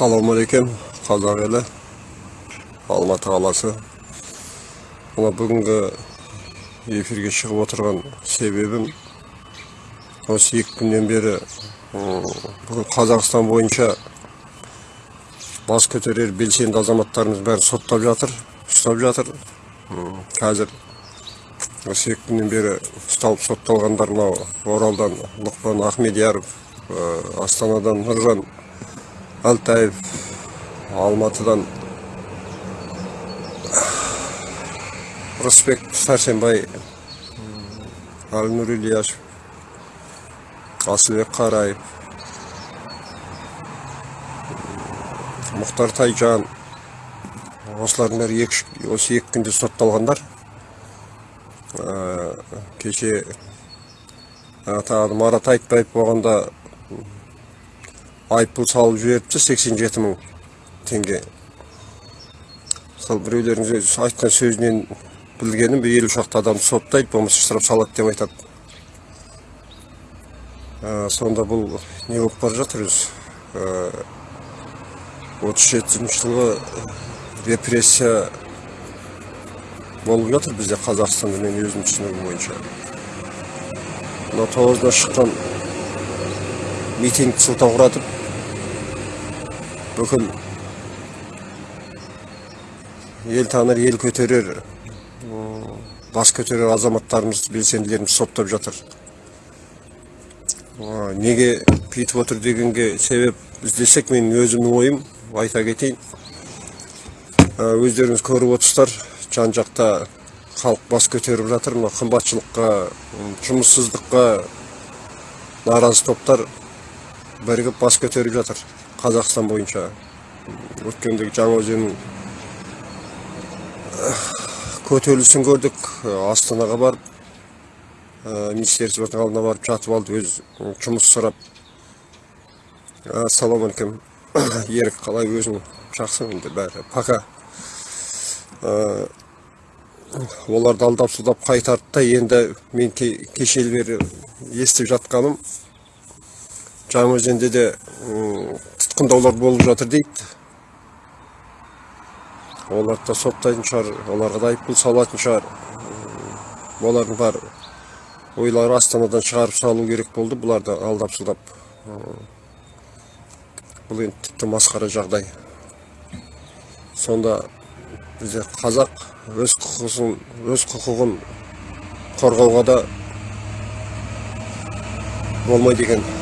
ассалаумағалейкум қазақ елі алматы қаласы мына бүгінгі эфирге шығып отырған себебім осы екі күннен бері бүкіл қазақстан бойынша бас көтерер белсенді азаматтарымыз бәрін соттап жатыр ұстап жатыр қазір осы екі күннен бері ұсталып сотталғандар мынау оралдан лұқпан ахмедияров астанадан нұржан алтаев алматыдан рысбек сәрсенбай әлнұр ильяшев асылбек қараев мұхтар тайжан осылардың бәрі осы екі күнде сотталғандар кеше тағы марат айтбаев болғанда айыппұл салып жіберіпті 87 мың теңге сол біреулердің айтқан сөзінен білгенім елу шақты адамды соттайды болмаса штраф салады деп айтады Ә, сонда бұл не болып бара жатыр өзі отыз жетінші жылғы репрессия болып жатыр бізде қазақстанда мен өзім түсінігім бойынша мына тоғызда шыққан митингті сылтауратып бүкіл ел таныр ел көтерер бас көтерер азаматтарымыз белсенділеріміз соттап жатыр неге бүйтіп отыр дегенге себеп іздесек менің өзімнің ойым айта кетейін өздеріңіз көріп отырсыздар жан жақта халық бас көтеріп жатыр қымбатшылыққа жұмыссыздыққа наразы топтар бірігіп бас көтеріп жатыр қазақстан бойынша өткендегі жаңаөзеннің көтерілісін көрдік. Ә, астанаға барып ә, министерствоның алдына барып жатып алды өз жұмыс сұрап. Ассалаумағалейкум ерік қалай өзің? Жақсың енді бәрі? Пока. Оларды алдап сұлдап қайтарды да енді мен ке, кешелі бері естіп жатқаным жаңаөзенде де тұтқындаулар болып жатыр дейді оларды да соттайтын шығар оларға да айыппұл салатын шығар олардың бар ойлары астанадан шығарып салу керек болды бұларды алдап сұлдап бұл енді тіпті масқара жағдай сонда бізде қазақ өз құқығын өз құқығын қорғауға да болмайды екен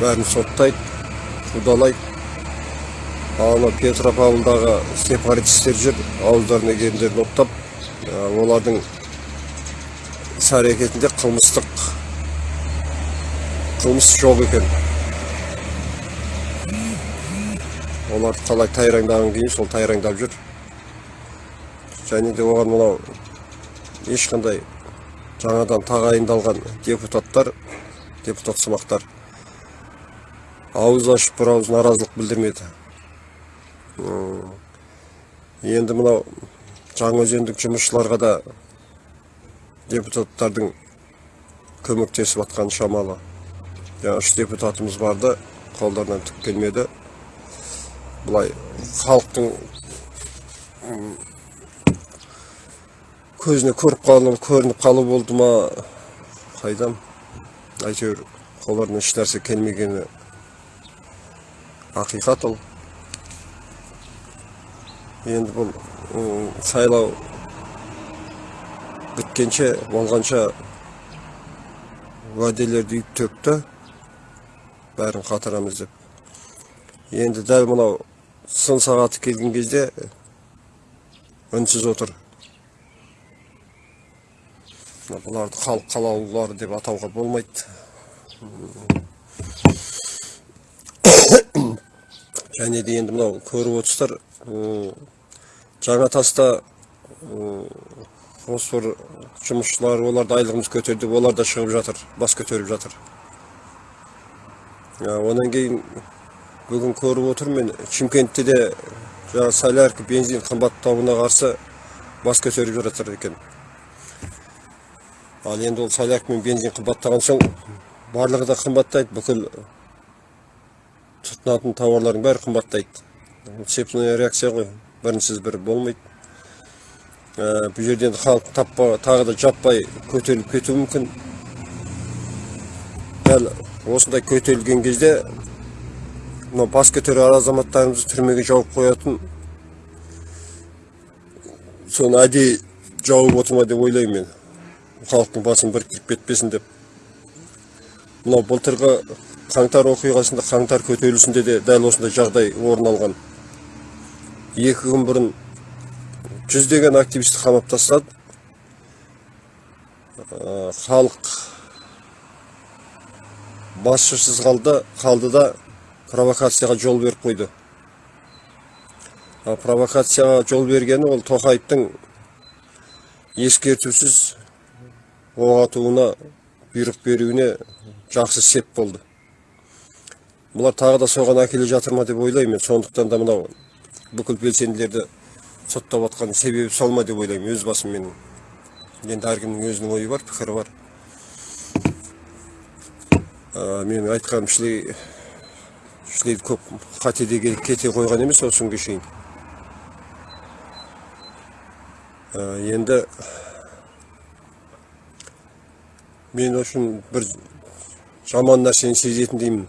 бәрін соттайды қудалайды ана петропавлдағы сепаратистер жүр ауыздарына келгендерін оттап олардың іс әрекетінде қылмыстық қылмыс жоқ екен. Оларды қалай тайраңдаған кейін сол тайраңдап жүр. Және де оған мынау ешқандай жаңадан тағайындалған депутаттар депутат сымақтар ауыз ашып бір ауыз наразылық білдірмеді. Енді мынау жаңаөзендік жұмысшыларға да депутаттардың көмектесіп жатқаны шамалы. Жаңа үш депутатымыз барды қолдарынан түк келмеді. Былай халықтың көзіне көріп қалу көрініп қалу болды ма? Қайдам? Әйтеуір қолдарынан еш нәрсе келмегені ақиқат ол енді бұл сайлау біткенше болғанша уәделерді үйіп төкті бәрін қатырамыз деп енді дәл мынау сын сағаты келген кезде үнсіз отыр бұларды халық қалаулылары деп атауға болмайды және де енді мынау көріп отырсыздар жаңа таста осы бір жұмысшылар оларды айлығымыз көтерді олар да шығып жатыр бас көтеріп жатыр. А, онан кейін бүгін көріп отырмын мен шымкентте де жаңағы солярка бензин қымбаттауына қарсы бас көтеріп жатыр екен. Ал енді ол солярка мен бензин қымбаттаған соң барлығы да қымбаттайды бүкіл тұтынатын тауарлардың бәрі қымбаттайды. Цепная реакция ғой. Бірінсіз бірі болмайды. Ә, бұл жерден халық таппа тағы да жаппай көтеріліп кетуі мүмкін. Дәл осындай көтерілген кезде мынау бас көтерер азаматтарымызды түрмеге жауып қоятын соны әдейі жауып отыр ма деп ойлаймын мен. Халықтың басын біріктіріп кетпесін деп. Мынау былтырғы қаңтар оқиғасында қаңтар көтерілісінде де дәл осындай жағдай орын алған. Екі күн бұрын жүздеген активисті қамап тастады Ә, халық басшысыз қалды қалды да провокацияға жол беріп қойды. А провокацияға жол бергені ол тоқаевтың ескертусіз оқ атуына бұйрық беруіне жақсы сеп болды. Бұлар тағы да соған әкеле жатыр ма деп ойлаймын мен сондықтан да мынау бүкіл белсенділерді соттап жатқан себебі сол ма деп ойлаймын өз басым менің енді әркімнің өзінің ойы бар пікірі бар ә, менің айтқаным шілей шілей көп қатеде кете қойған емес осы күнге шейін Ә, енді мен үшін бір жаман нәрсені сезетін деймін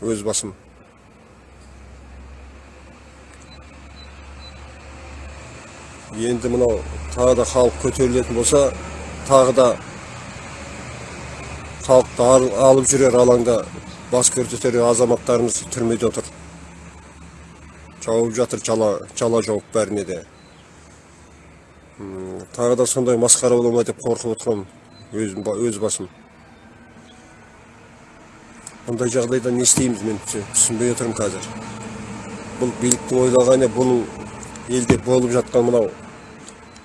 өз басым. Енді мынау тағы да халық көтерілетін болса тағы да халықты ал- алып жүрер алаңда бас көтерер азаматтарымыз түрмеде отыр. Жауып жатыр жала жала жауып бәріне де. Тағы да сондай масқара бола ма деп қорқып отырмын өз басым. Мұндай жағдайда не істейміз мен түсінбей отырмын қазір. Бұл биліктің ойлағаны бұның елде болып жатқан мынау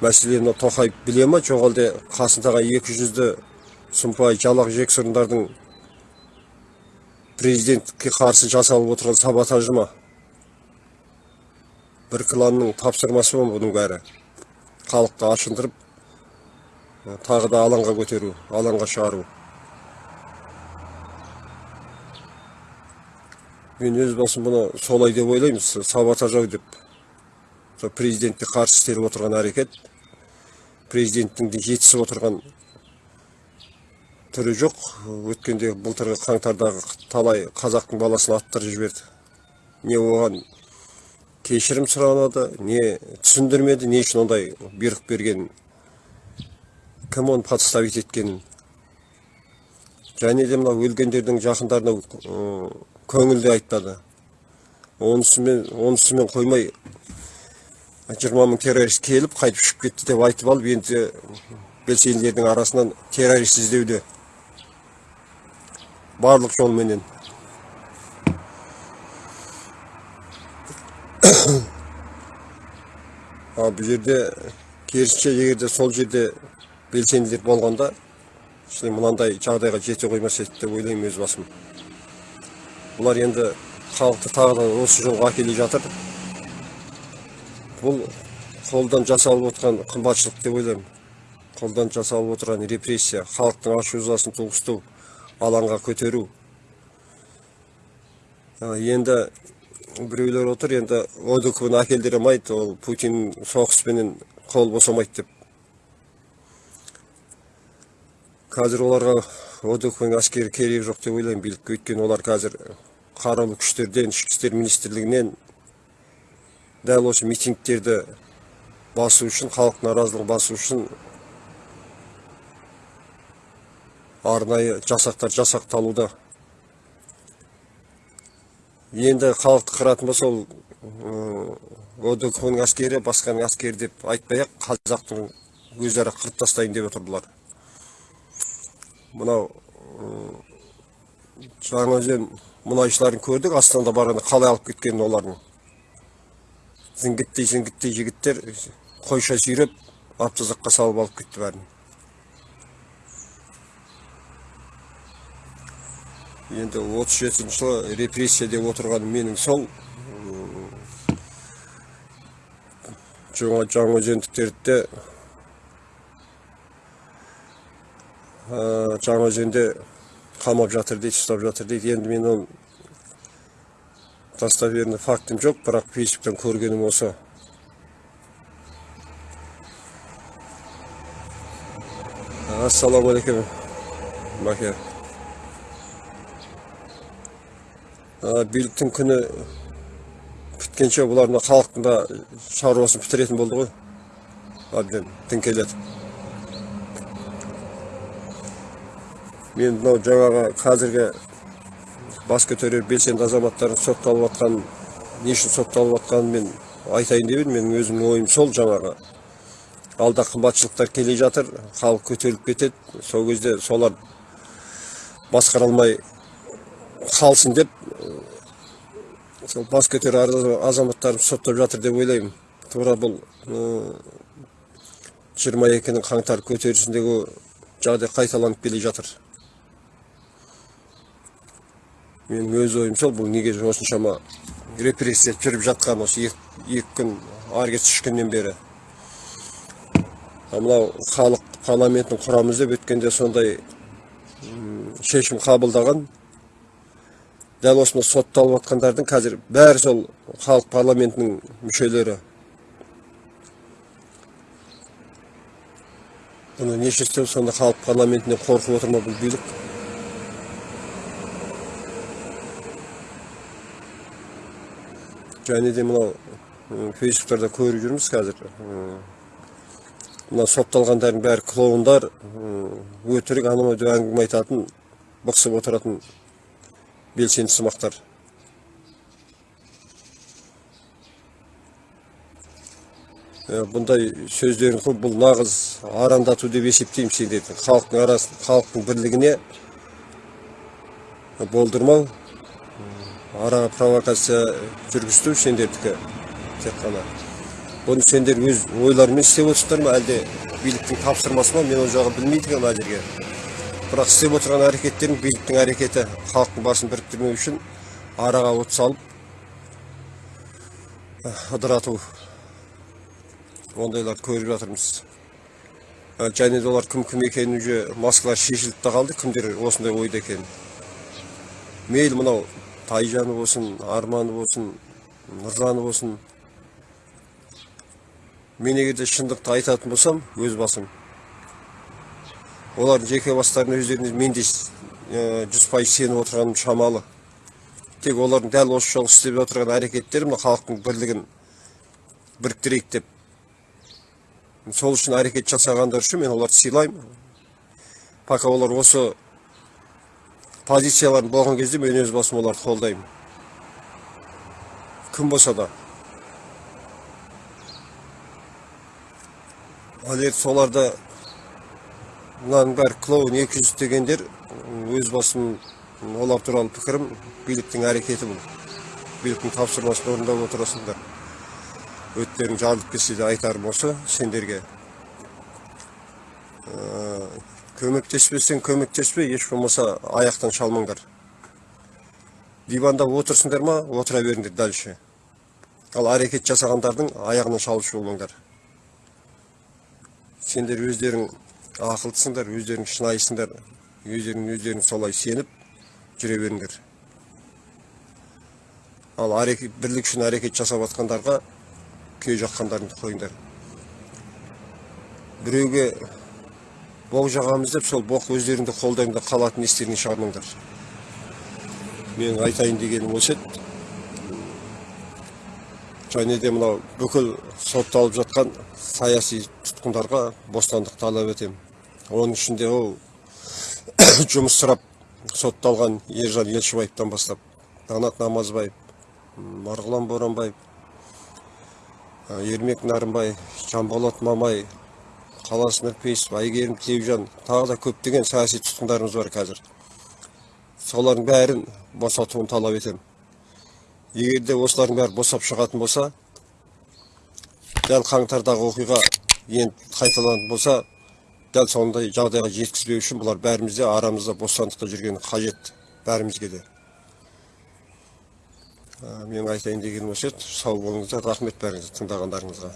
мәселені тоқаев біле ма? Жоқ әлде қасындағы екі жүзді сұмпай жалақ жексұрындардың президентке қарсы жасалып отырған саботажы ма? Бір кланның тапсырмасы ма бұның бәрі халықты ашындырып тағы да алаңға көтеру алаңға шығару мен өз басым бұны солай деп ойлаймын с- саботаж ау деп. Сол президентке қарсы істеліп отырған әрекет президенттің де жетісіп отырған түрі жоқ. Өткенде былтырғы қаңтардағы талай қазақтың баласын аттырып жіберді. Не оған кешірім сұранады не түсіндірмеді не үшін ондай бұйрық бергенін кім оны подставить еткенін. Және де мынау өлгендердің жақындарына ы, көңіл де айтпады. Онысымен онысымен қоймай жиырма мың террорист келіп қайтып ұшып кетті деп айтып алып енді белсенділердің арасынан террорист іздеуде барлық жолменен. Ал бұл жерде керісінше егер де сол жерде белсенділер болғанда мынандай жағдайға жете қоймас еді деп ойлаймын өз басым. Бұлар енді халықты тағы да осы жолға әкеле жатыр. Бұл қолдан жасалып отырған қымбатшылық деп ойлаймын. Қолдан жасалып отырған репрессия халықтың ашу ызасын туғызту алаңға көтеру. Енді біреулер отыр енді одкны әкелдіре алмайды ол путин соғыспенен қол босамайды деп. Қазір оларға одкның әскері керегі жоқ деп ойлаймын. Билікке өйткені олар қазір қарулы күштерден ішкі істер министрлігінен дәл осы митингтерді басу үшін халық наразылығын басу үшін арнайы жасақтар жасақталуда. Енді халықты қыратын болса ол одкның әскері басқаның әскері деп айтпай ақ қазақтың өздері қырып тастайын деп отыр бұлар мынау жаңаөзен мұнайшыларын көрдік астанада барғанда қалай алып кеткенін олардың. Зіңгіттей зіңгіттей жігіттер қойша сүйреп автозаққа салып алып кетті бәрін. Енді отыз жетінші жылы репрессия деп отырғаным менің сол жаңа жаңаөзендіктерді де жаңаөзенде қамап жатыр дейді ұстап жатыр дейді енді мен оны достоверный фактым жоқ бірақ фейсбуктан көргенім осы ассалаумағалейкум А, биліктің күні біткенше бұлар мына халықтың да шаруасын бітіретін болды ғой әбден діңкелетіп мен мынау жаңағы қазіргі бас көтерер белсенді азаматтардың сотталып жатқанын не үшін сотталып жатқанын мен айтайын деп едім. Менің өзімнің ойым сол жаңағы. Алда қымбатшылықтар келе жатыр халық көтеріліп кетеді. Сол кезде солар басқара алмай қалсын деп сол бас көтерер азаматтарымыз соттап жатыр деп ойлаймын. Тура бұл жиырма екінің қаңтар көтерілісіндегі жағдай қайталанып келе жатыр. Менің өз ойым сол бұл неге осыншама репрессия жүріп жатқан осы екі, күн ары кетсе үш күннен бері. Мынау халық парламентін құрамыз деп өткенде сондай шешім қабылдаған. Дәл осындай сотталып жатқандардың қазір бәрі сол халық парламентінің мүшелері. Бұны неше сонда халық парламентінен қорқып отыр ма бұл билік? Және де мынау фейсбуктарда көріп жүрміз қазір мына сотталғандардың бәрі клоундар өтірік анау деп әңгіме айтатын бықсып отыратын белсенді сымақтар бұндай сөздерін көп бұл нағыз арандату деп есептеймін сендерді халықтың арасын халықтың бірлігіне болдырмау араға провокация жүргізту сендердікі тек қана. Бұны сендер өз ойларыңмен істеп отырсыңдар ма әлде биліктің тапсырмасы ма мен ол жағын білмей тұрмын әзірге. Бірақ істеп отырған әрекеттерің биліктің әрекеті халықтың басын біріктірмеу үшін араға от салып ыдырату. Ондайларды көріп жатырмыз. Ә, және де олар кім кім екенін уже маскалар шешіліп та қалды кімдер осындай ойда екенін. Мейлі мынау тайжаны болсын арманы болсын нұржаны болсын. Мен егер де шындықты айтатын болсам өз басым. Олардың жеке бастарына өздеріне мен де жүз пайыз сеніп отырғаным шамалы. Тек олардың дәл осы жолы істеп отырған әрекеттері мына халықтың бірлігін біріктірейік деп. Сол үшін әрекет жасағандар үшін мен оларды сыйлаймын. Пока олар осы позицияларын болған кезде мен өз басым оларды қолдаймын. Кім болса да. Ал енді соларды мынаның бәрі клоун екі жүз дегендер өз басым олар туралы пікірім биліктің әрекеті бұл. Биліктің тапсырмасын орындап отырасыңдар. Өттерің жарылып кетсе де айтарым осы сендерге көмектеспесең көмектеспе еш болмаса аяқтан шалмаңдар. Диванда отырсыңдар ма отыра беріңдер дальше. Ал әрекет жасағандардың аяғынан шалушы болмаңдар. Сендер өздерің ақылдысыңдар өздерің шынайысыңдар өздерің өздерің солай сеніп жүре беріңдер. Ал әрекет бірлік үшін әрекет жасап жатқандарға күйе жаққандарыңды қойыңдар. Біреуге боқ жағамыз деп сол боқ өздеріңді қолдарыңда қалатын естеріңе шығармаңдар менің айтайын дегенім осы еді және де мынау бүкіл сотталып жатқан саяси тұтқындарға бостандық талап етемін оның ішінде ол жұмыс сұрап сотталған ержан елшібаевтан бастап қанат намазбаев марғұлан боранбаев ермек нарымбай жанболат мамай қалас нұрпейісов әйгерім тілеужан тағы да көптеген саяси тұтқындарымыз бар қазір солардың бәрін босатуын талап етемін егер де осылардың бәрі босап шығатын болса дәл қаңтардағы оқиға енді қайталанатын болса дәл сондай жағдайға жеткізбеу үшін бұлар бәрімізде арамызда бостандықта жүргені қажет бәрімізге де Ә, менің айтайын дегенім осы сау болыңыздар рахмет бәріңізге тыңдағандарыңызға